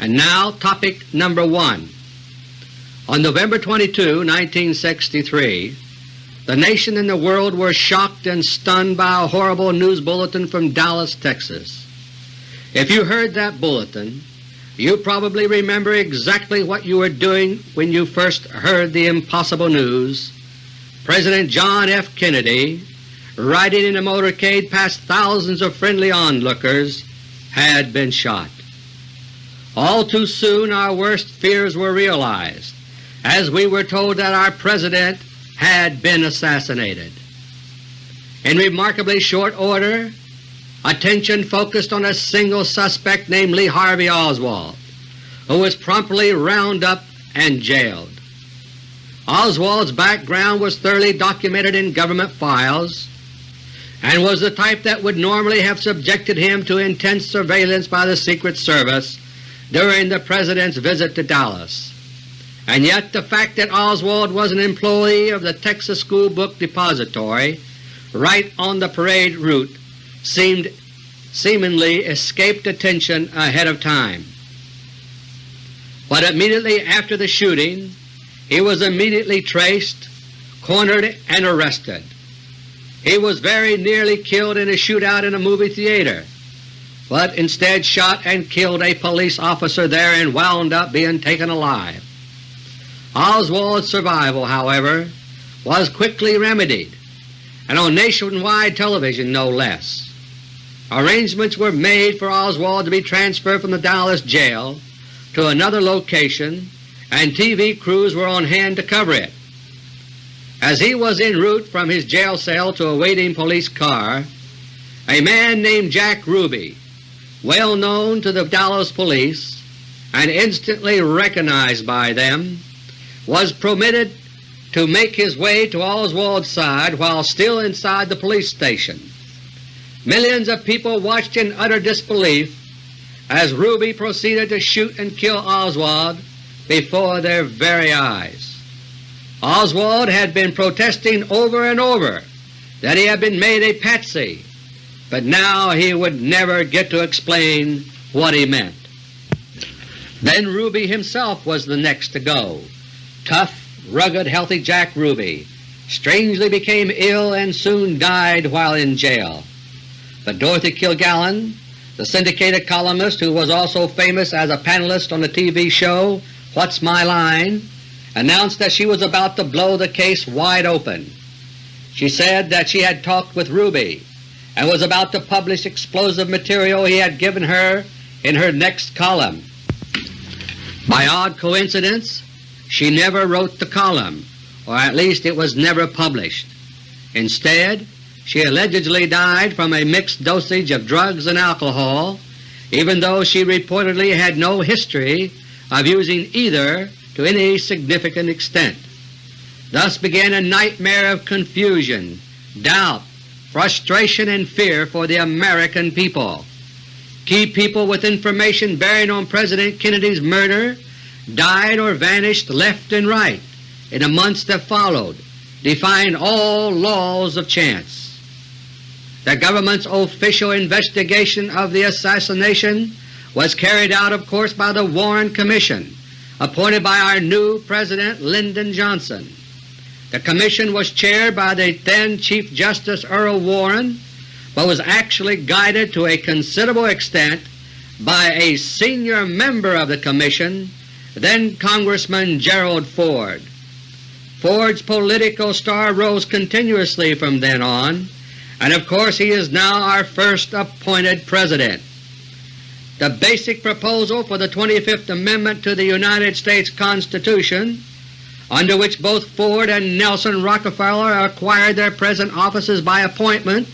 And now topic number 1. On November 22, 1963, the nation and the world were shocked and stunned by a horrible news bulletin from Dallas, Texas. If you heard that bulletin, you probably remember exactly what you were doing when you first heard the impossible news. President John F. Kennedy, riding in a motorcade past thousands of friendly onlookers, had been shot. All too soon our worst fears were realized as we were told that our President had been assassinated. In remarkably short order, attention focused on a single suspect named Lee Harvey Oswald, who was promptly rounded up and jailed. Oswald's background was thoroughly documented in government files and was the type that would normally have subjected him to intense surveillance by the Secret Service during the President's visit to Dallas. And yet the fact that Oswald was an employee of the Texas School Book Depository right on the parade route seemed seemingly escaped attention ahead of time. But immediately after the shooting he was immediately traced, cornered, and arrested. He was very nearly killed in a shootout in a movie theater, but instead shot and killed a police officer there and wound up being taken alive. Oswald's survival, however, was quickly remedied, and on nationwide television no less. Arrangements were made for Oswald to be transferred from the Dallas jail to another location and TV crews were on hand to cover it. As he was en route from his jail cell to a waiting police car, a man named Jack Ruby, well known to the Dallas police and instantly recognized by them, was permitted to make his way to Oswald's side while still inside the police station. Millions of people watched in utter disbelief as Ruby proceeded to shoot and kill Oswald before their very eyes. Oswald had been protesting over and over that he had been made a patsy, but now he would never get to explain what he meant. Then Ruby himself was the next to go. Tough, rugged, healthy Jack Ruby strangely became ill and soon died while in jail. But Dorothy Kilgallen, the syndicated columnist who was also famous as a panelist on the TV show What's My Line, announced that she was about to blow the case wide open. She said that she had talked with Ruby and was about to publish explosive material he had given her in her next column. By odd coincidence, she never wrote the column, or at least it was never published. Instead, she allegedly died from a mixed dosage of drugs and alcohol, even though she reportedly had no history of using either to any significant extent. Thus began a nightmare of confusion, doubt, frustration, and fear for the American people. Key people with information bearing on President Kennedy's murder died or vanished left and right in the months that followed, defying all laws of chance. The government's official investigation of the assassination was carried out of course by the Warren Commission appointed by our new President Lyndon Johnson. The Commission was chaired by the then Chief Justice Earl Warren, but was actually guided to a considerable extent by a senior member of the Commission, then Congressman Gerald Ford. Ford's political star rose continuously from then on, and of course he is now our first appointed President. The basic proposal for the 25th Amendment to the United States Constitution, under which both Ford and Nelson Rockefeller acquired their present offices by appointment,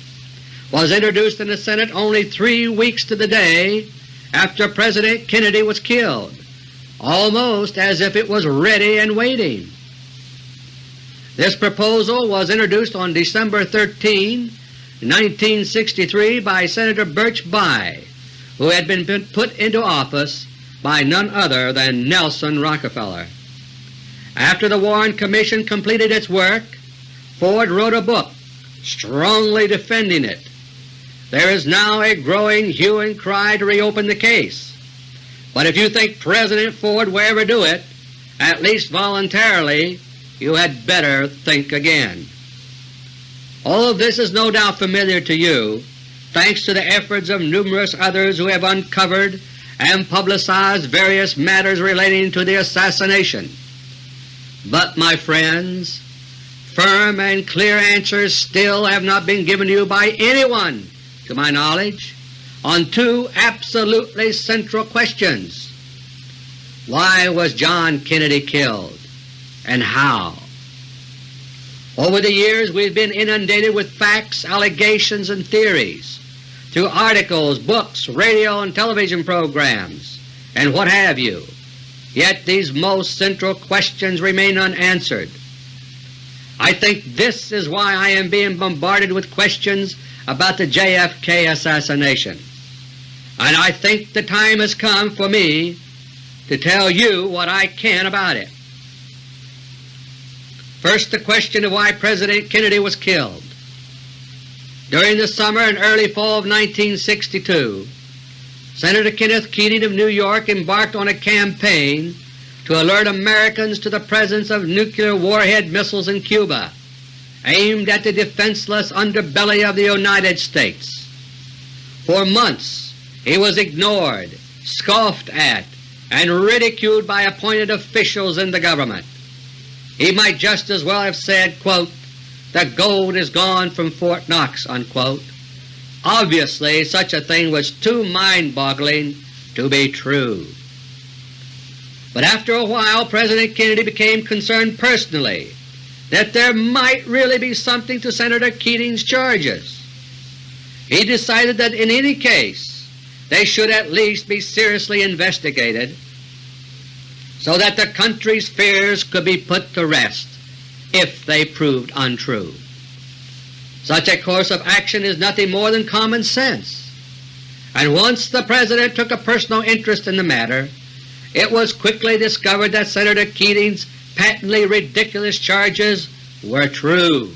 was introduced in the Senate only three weeks to the day after President Kennedy was killed, almost as if it was ready and waiting. This proposal was introduced on December 13, 1963 by Senator Birch Bayh who had been put into office by none other than Nelson Rockefeller. After the Warren Commission completed its work, Ford wrote a book strongly defending it. There is now a growing hue and cry to reopen the case. But if you think President Ford will ever do it, at least voluntarily, you had better think again. All of this is no doubt familiar to you, thanks to the efforts of numerous others who have uncovered and publicized various matters relating to the assassination. But, my friends, firm and clear answers still have not been given to you by anyone, to my knowledge, on two absolutely central questions. Why was John Kennedy killed, and how? Over the years we have been inundated with facts, allegations, and theories through articles, books, radio and television programs, and what have you. Yet these most central questions remain unanswered. I think this is why I am being bombarded with questions about the JFK assassination, and I think the time has come for me to tell you what I can about it. First the question of why President Kennedy was killed. During the summer and early fall of 1962, Senator Kenneth Keating of New York embarked on a campaign to alert Americans to the presence of nuclear warhead missiles in Cuba, aimed at the defenseless underbelly of the United States. For months he was ignored, scoffed at, and ridiculed by appointed officials in the government. He might just as well have said, quote, the gold is gone from Fort Knox. Unquote. Obviously such a thing was too mind-boggling to be true. But after a while President Kennedy became concerned personally that there might really be something to Senator Keating's charges. He decided that in any case they should at least be seriously investigated so that the country's fears could be put to rest if they proved untrue. Such a course of action is nothing more than common sense, and once the President took a personal interest in the matter, it was quickly discovered that Senator Keating's patently ridiculous charges were true.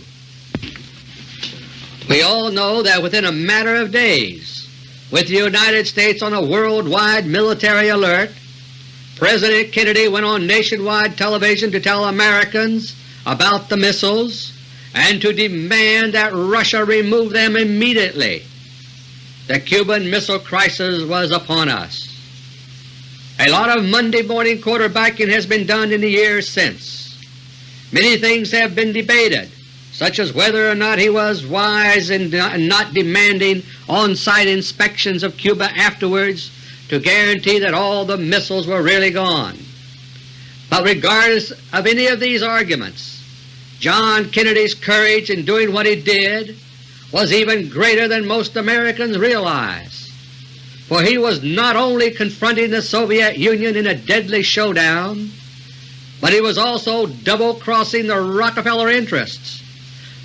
We all know that within a matter of days, with the United States on a worldwide military alert, President Kennedy went on nationwide television to tell Americans about the missiles and to demand that Russia remove them immediately. The Cuban Missile Crisis was upon us. A lot of Monday morning quarterbacking has been done in the years since. Many things have been debated, such as whether or not he was wise in not demanding on-site inspections of Cuba afterwards to guarantee that all the missiles were really gone. But regardless of any of these arguments, John Kennedy's courage in doing what he did was even greater than most Americans realize, for he was not only confronting the Soviet Union in a deadly showdown, but he was also double-crossing the Rockefeller interests,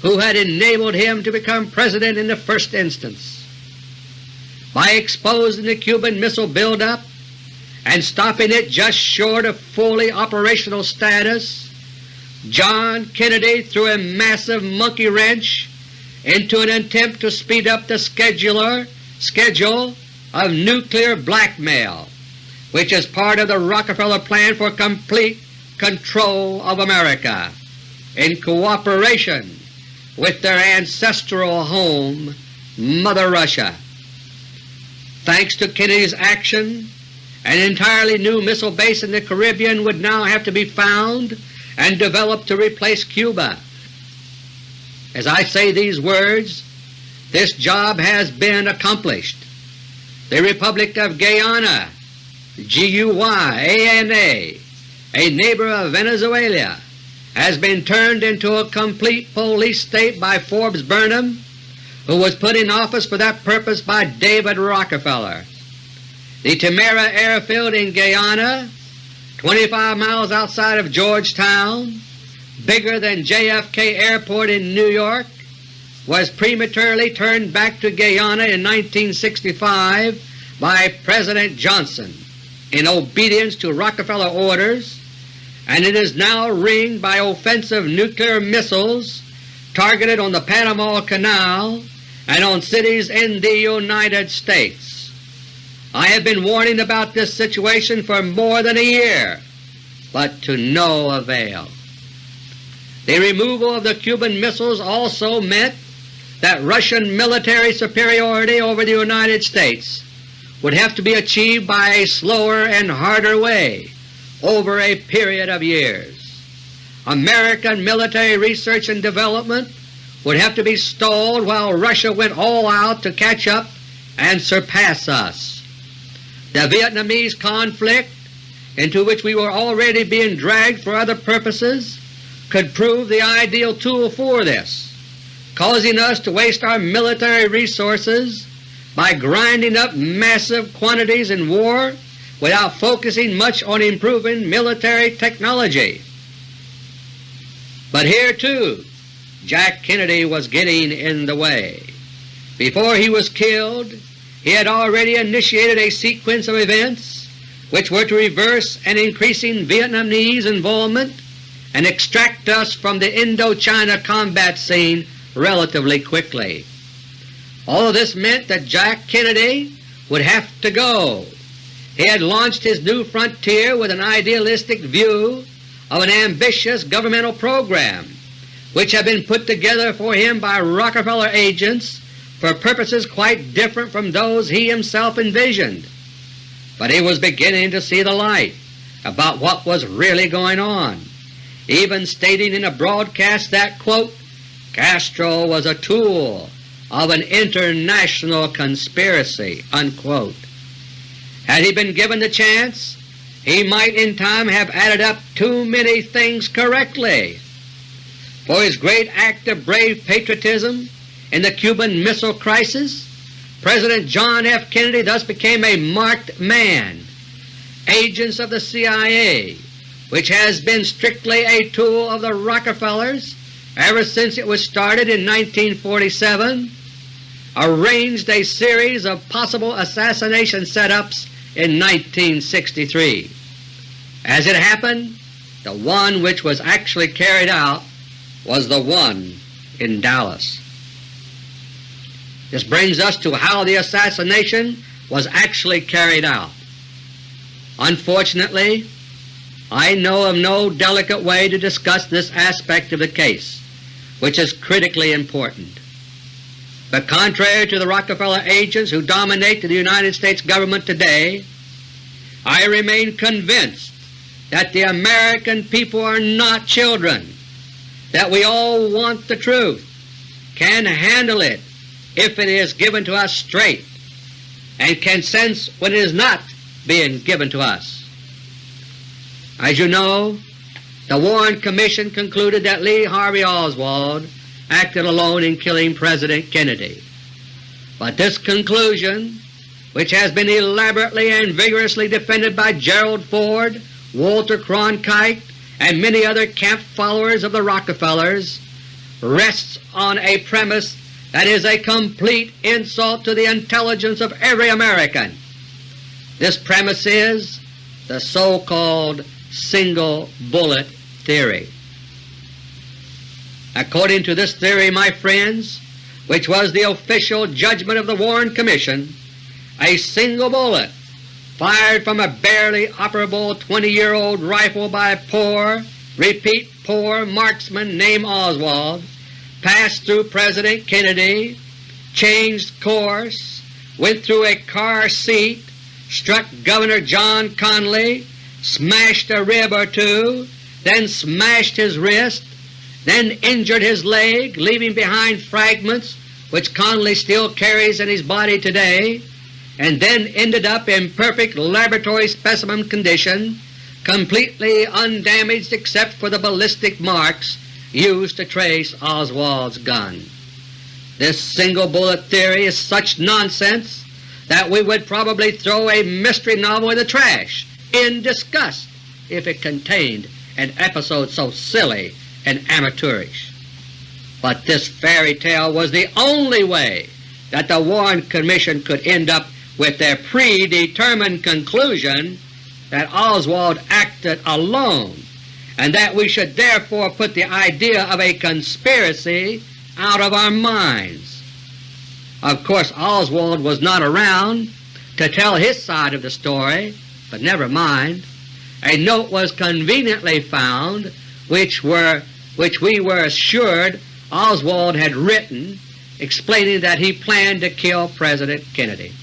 who had enabled him to become President in the first instance. By exposing the Cuban Missile buildup and stopping it just short of fully operational status, John Kennedy threw a massive monkey wrench into an attempt to speed up the scheduler, schedule of nuclear blackmail, which is part of the Rockefeller Plan for complete control of America, in cooperation with their ancestral home, Mother Russia. Thanks to Kennedy's action, an entirely new missile base in the Caribbean would now have to be found and developed to replace Cuba. As I say these words, this job has been accomplished. The Republic of Guyana, G-U-Y-A-N-A, a neighbor of Venezuela, has been turned into a complete police state by Forbes Burnham who was put in office for that purpose by David Rockefeller. The Timehri airfield in Guyana, 25 miles outside of Georgetown, bigger than JFK Airport in New York, was prematurely turned back to Guyana in 1965 by President Johnson in obedience to Rockefeller orders, and it is now ringed by offensive nuclear missiles targeted on the Panama Canal and on cities in the United States. I have been warning about this situation for more than a year, but to no avail. The removal of the Cuban missiles also meant that Russian military superiority over the United States would have to be achieved by a slower and harder way over a period of years. American military research and development would have to be stalled while Russia went all out to catch up and surpass us. The Vietnamese conflict, into which we were already being dragged for other purposes, could prove the ideal tool for this, causing us to waste our military resources by grinding up massive quantities in war without focusing much on improving military technology. But here too Jack Kennedy was getting in the way. Before he was killed, he had already initiated a sequence of events which were to reverse an increasing Vietnamese involvement and extract us from the Indochina combat scene relatively quickly. All of this meant that Jack Kennedy would have to go. He had launched his new frontier with an idealistic view of an ambitious governmental program which had been put together for him by Rockefeller agents for purposes quite different from those he himself envisioned. But he was beginning to see the light about what was really going on, even stating in a broadcast that, quote, Castro was a tool of an international conspiracy. Unquote. Had he been given the chance, he might in time have added up too many things correctly for his great act of brave patriotism in the Cuban Missile Crisis, President John F. Kennedy thus became a marked man. Agents of the CIA, which has been strictly a tool of the Rockefellers ever since it was started in 1947, arranged a series of possible assassination setups in 1963. As it happened, the one which was actually carried out was the one in Dallas. This brings us to how the assassination was actually carried out. Unfortunately, I know of no delicate way to discuss this aspect of the case, which is critically important. But contrary to the Rockefeller agents who dominate the United States government today, I remain convinced that the American people are not children that we all want the truth, can handle it if it is given to us straight, and can sense when it is not being given to us. As you know, the Warren Commission concluded that Lee Harvey Oswald acted alone in killing President Kennedy. But this conclusion, which has been elaborately and vigorously defended by Gerald Ford, Walter Cronkite, and many other camp followers of the Rockefellers rests on a premise that is a complete insult to the intelligence of every American. This premise is the so-called single bullet theory. According to this theory, my friends, which was the official judgment of the Warren Commission, a single bullet fired from a barely operable 20-year-old rifle by poor, repeat poor marksman named Oswald, passed through President Kennedy, changed course, went through a car seat, struck Governor John Connally, smashed a rib or two, then smashed his wrist, then injured his leg, leaving behind fragments which Connally still carries in his body today, and then ended up in perfect laboratory specimen condition, completely undamaged except for the ballistic marks used to trace Oswald's gun. This single bullet theory is such nonsense that we would probably throw a mystery novel in the trash in disgust if it contained an episode so silly and amateurish. But this fairy tale was the only way that the Warren Commission could end up with their predetermined conclusion that Oswald acted alone and that we should therefore put the idea of a conspiracy out of our minds. Of course Oswald was not around to tell his side of the story, but never mind. A note was conveniently found which, were, which we were assured Oswald had written explaining that he planned to kill President Kennedy.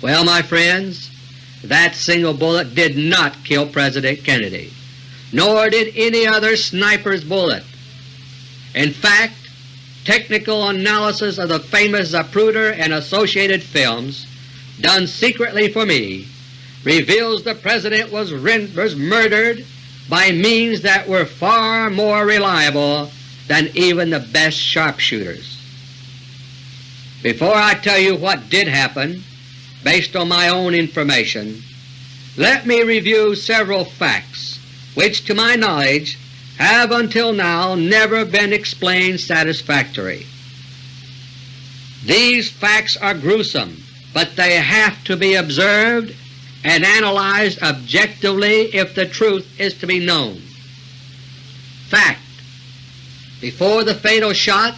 Well, my friends, that single bullet did not kill President Kennedy, nor did any other sniper's bullet. In fact, technical analysis of the famous Zapruder and associated films, done secretly for me, reveals the President was, was murdered by means that were far more reliable than even the best sharpshooters. Before I tell you what did happen, based on my own information, let me review several facts which to my knowledge have until now never been explained satisfactorily. These facts are gruesome, but they have to be observed and analyzed objectively if the truth is to be known. Fact Before the fatal shot,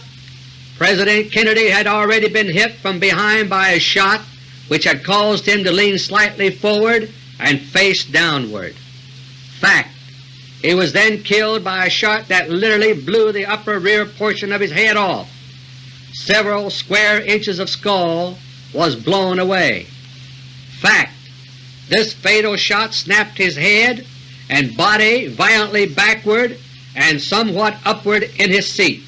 President Kennedy had already been hit from behind by a shot which had caused him to lean slightly forward and face downward. Fact he was then killed by a shot that literally blew the upper rear portion of his head off. Several square inches of skull was blown away. Fact this fatal shot snapped his head and body violently backward and somewhat upward in his seat.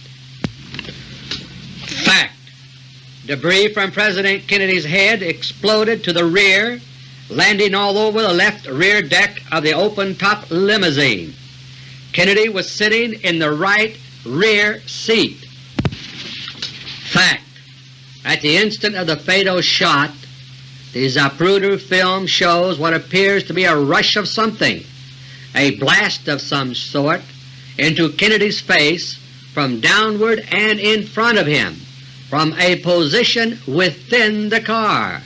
Fact Debris from President Kennedy's head exploded to the rear, landing all over the left rear deck of the open-top limousine. Kennedy was sitting in the right rear seat. Fact At the instant of the fatal shot, the Zapruder film shows what appears to be a rush of something, a blast of some sort, into Kennedy's face from downward and in front of him from a position within the car.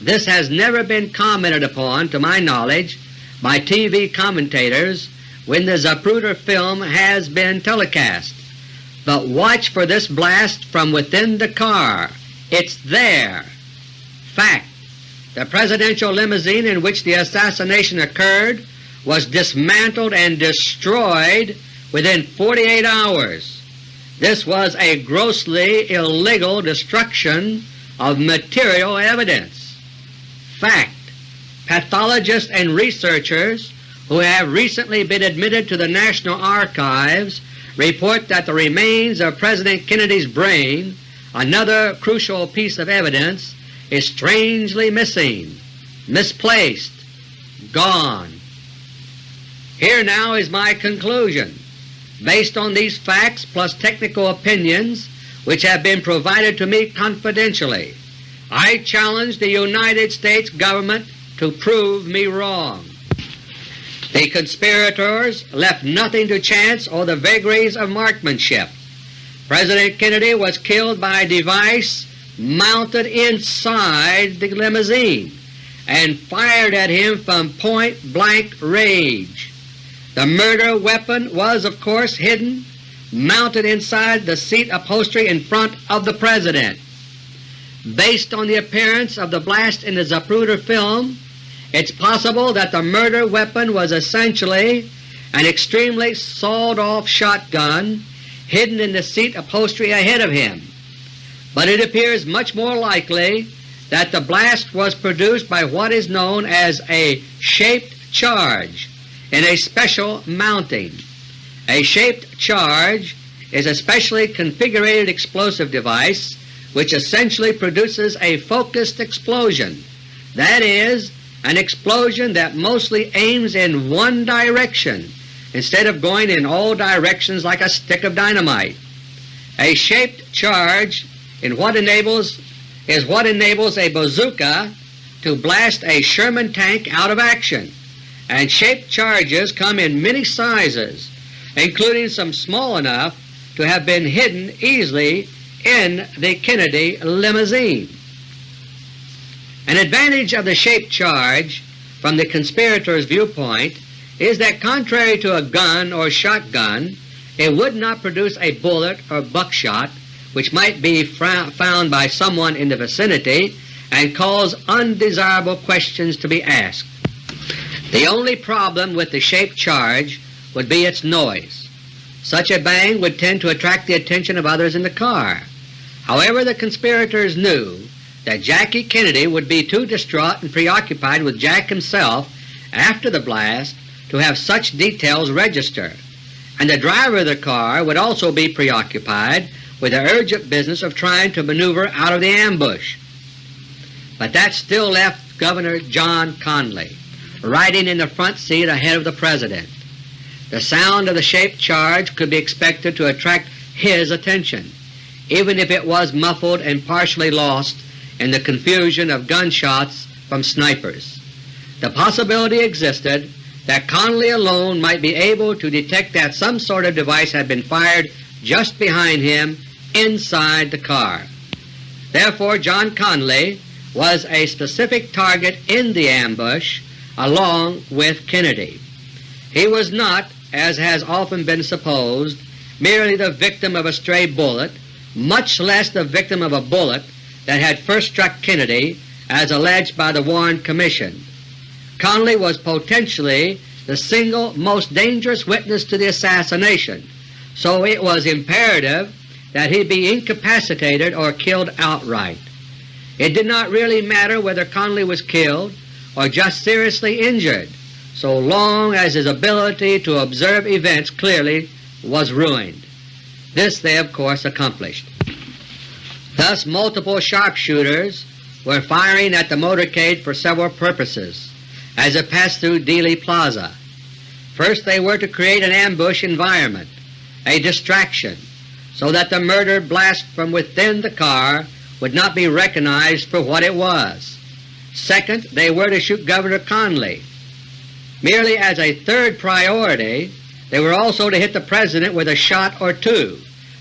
This has never been commented upon, to my knowledge, by TV commentators when the Zapruder film has been telecast. But watch for this blast from within the car. It's there. Fact the Presidential limousine in which the assassination occurred was dismantled and destroyed within 48 hours. This was a grossly illegal destruction of material evidence. Fact Pathologists and researchers who have recently been admitted to the National Archives report that the remains of President Kennedy's brain, another crucial piece of evidence, is strangely missing, misplaced, gone. Here now is my conclusion. Based on these facts plus technical opinions which have been provided to me confidentially, I challenge the United States Government to prove me wrong. The conspirators left nothing to chance or the vagaries of marksmanship. President Kennedy was killed by a device mounted inside the limousine and fired at him from point-blank range. The murder weapon was of course hidden, mounted inside the seat upholstery in front of the President. Based on the appearance of the blast in the Zapruder film, it's possible that the murder weapon was essentially an extremely sawed-off shotgun hidden in the seat upholstery ahead of him but it appears much more likely that the blast was produced by what is known as a shaped charge in a special mounting. A shaped charge is a specially configured explosive device which essentially produces a focused explosion, that is, an explosion that mostly aims in one direction instead of going in all directions like a stick of dynamite. A shaped charge in what enables is what enables a bazooka to blast a Sherman tank out of action, and shaped charges come in many sizes, including some small enough to have been hidden easily in the Kennedy limousine. An advantage of the shaped charge from the conspirator's viewpoint is that contrary to a gun or shotgun, it would not produce a bullet or buckshot which might be found by someone in the vicinity and cause undesirable questions to be asked. The only problem with the shaped charge would be its noise. Such a bang would tend to attract the attention of others in the car. However, the conspirators knew that Jackie Kennedy would be too distraught and preoccupied with Jack himself after the blast to have such details register, and the driver of the car would also be preoccupied with the urgent business of trying to maneuver out of the ambush. But that still left Governor John Connally riding in the front seat ahead of the President. The sound of the shaped charge could be expected to attract his attention, even if it was muffled and partially lost in the confusion of gunshots from snipers. The possibility existed that Connally alone might be able to detect that some sort of device had been fired just behind him inside the car. Therefore John Connally was a specific target in the ambush along with Kennedy. He was not, as has often been supposed, merely the victim of a stray bullet, much less the victim of a bullet that had first struck Kennedy as alleged by the Warren Commission. Connally was potentially the single most dangerous witness to the assassination, so it was imperative that he be incapacitated or killed outright. It did not really matter whether Connally was killed or just seriously injured, so long as his ability to observe events clearly was ruined. This they of course accomplished. Thus multiple sharpshooters were firing at the motorcade for several purposes as it passed through Dealey Plaza. First they were to create an ambush environment, a distraction, so that the murder blast from within the car would not be recognized for what it was. Second, they were to shoot Governor Connally. Merely as a third priority, they were also to hit the President with a shot or two,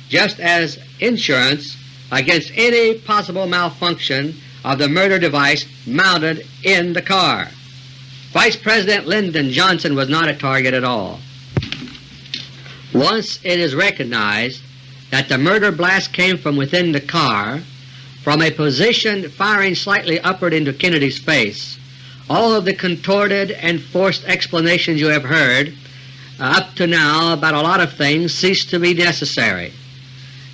just as insurance against any possible malfunction of the murder device mounted in the car. Vice President Lyndon Johnson was not a target at all. Once it is recognized that the murder blast came from within the car, from a position firing slightly upward into Kennedy's face, all of the contorted and forced explanations you have heard uh, up to now about a lot of things cease to be necessary.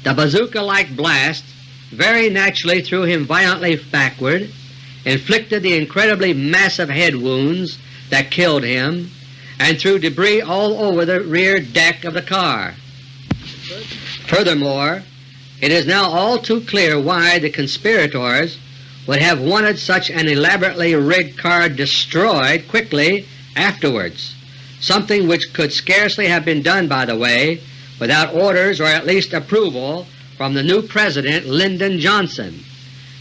The bazooka-like blast very naturally threw him violently backward, inflicted the incredibly massive head wounds that killed him, and threw debris all over the rear deck of the car. Furthermore, it is now all too clear why the conspirators would have wanted such an elaborately rigged car destroyed quickly afterwards, something which could scarcely have been done, by the way, without orders or at least approval from the new President Lyndon Johnson.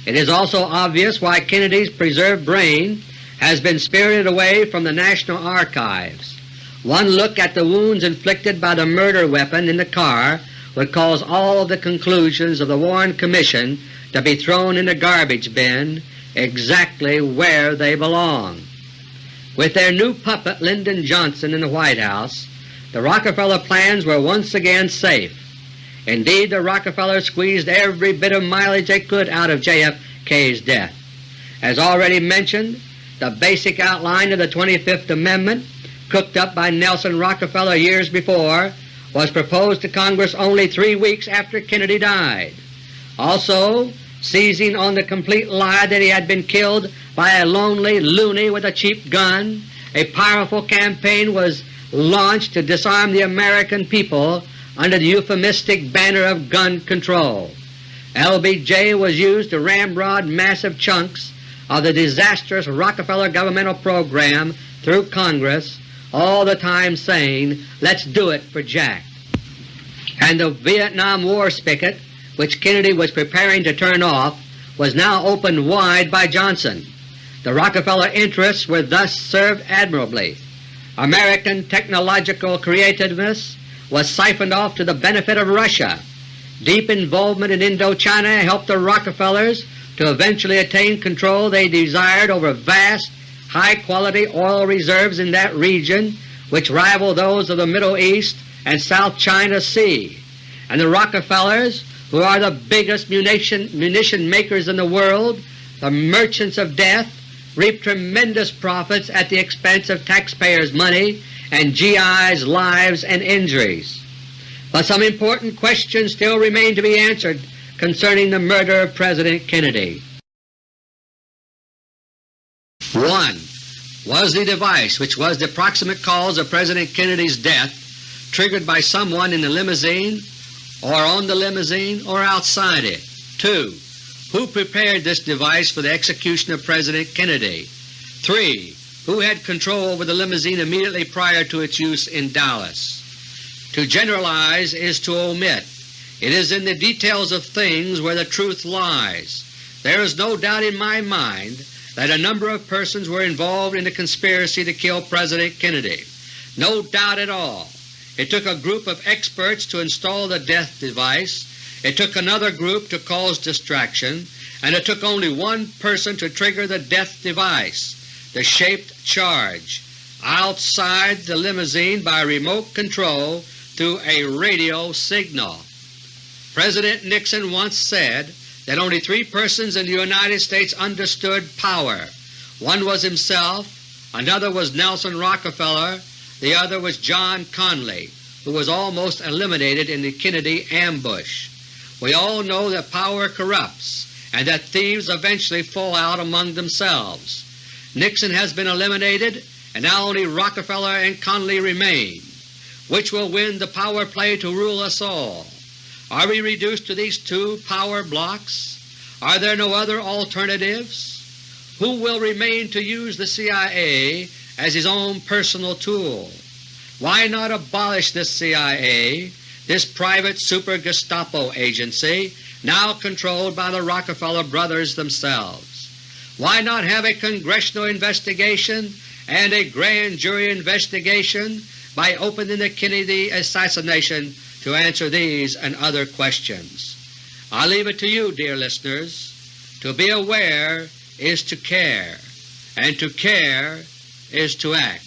It is also obvious why Kennedy's preserved brain has been spirited away from the National Archives. One look at the wounds inflicted by the murder weapon in the car would cause all the conclusions of the Warren Commission to be thrown in the garbage bin exactly where they belong. With their new puppet Lyndon Johnson in the White House, the Rockefeller plans were once again safe. Indeed, the Rockefellers squeezed every bit of mileage they could out of JFK's death. As already mentioned, the basic outline of the 25th Amendment, cooked up by Nelson Rockefeller years before, was proposed to Congress only three weeks after Kennedy died. Also, seizing on the complete lie that he had been killed by a lonely loony with a cheap gun, a powerful campaign was launched to disarm the American people under the euphemistic banner of gun control. LBJ was used to ramrod massive chunks of the disastrous Rockefeller governmental program through Congress, all the time saying, let's do it for Jack. And the Vietnam War spigot, which Kennedy was preparing to turn off, was now opened wide by Johnson. The Rockefeller interests were thus served admirably. American technological creativeness was siphoned off to the benefit of Russia. Deep involvement in Indochina helped the Rockefellers to eventually attain control they desired over vast, high-quality oil reserves in that region which rival those of the Middle East and South China Sea. And the Rockefellers, who are the biggest munition, munition makers in the world, the merchants of death reap tremendous profits at the expense of taxpayers' money and GI's lives and injuries. But some important questions still remain to be answered concerning the murder of President Kennedy. 1. Was the device which was the proximate cause of President Kennedy's death triggered by someone in the limousine or on the limousine or outside it? 2. Who prepared this device for the execution of President Kennedy? 3. Who had control over the limousine immediately prior to its use in Dallas? To generalize is to omit. It is in the details of things where the truth lies. There is no doubt in my mind that a number of persons were involved in the conspiracy to kill President Kennedy. No doubt at all. It took a group of experts to install the death device it took another group to cause distraction, and it took only one person to trigger the death device, the shaped charge, outside the limousine by remote control through a radio signal. President Nixon once said that only three persons in the United States understood power. One was himself, another was Nelson Rockefeller, the other was John Connally, who was almost eliminated in the Kennedy ambush. We all know that power corrupts and that thieves eventually fall out among themselves. Nixon has been eliminated and now only Rockefeller and Connally remain. Which will win the power play to rule us all? Are we reduced to these two power blocks? Are there no other alternatives? Who will remain to use the CIA as his own personal tool? Why not abolish this CIA this private super-Gestapo agency now controlled by the Rockefeller brothers themselves. Why not have a congressional investigation and a grand jury investigation by opening the Kennedy assassination to answer these and other questions? I leave it to you, dear listeners. To be aware is to care, and to care is to act.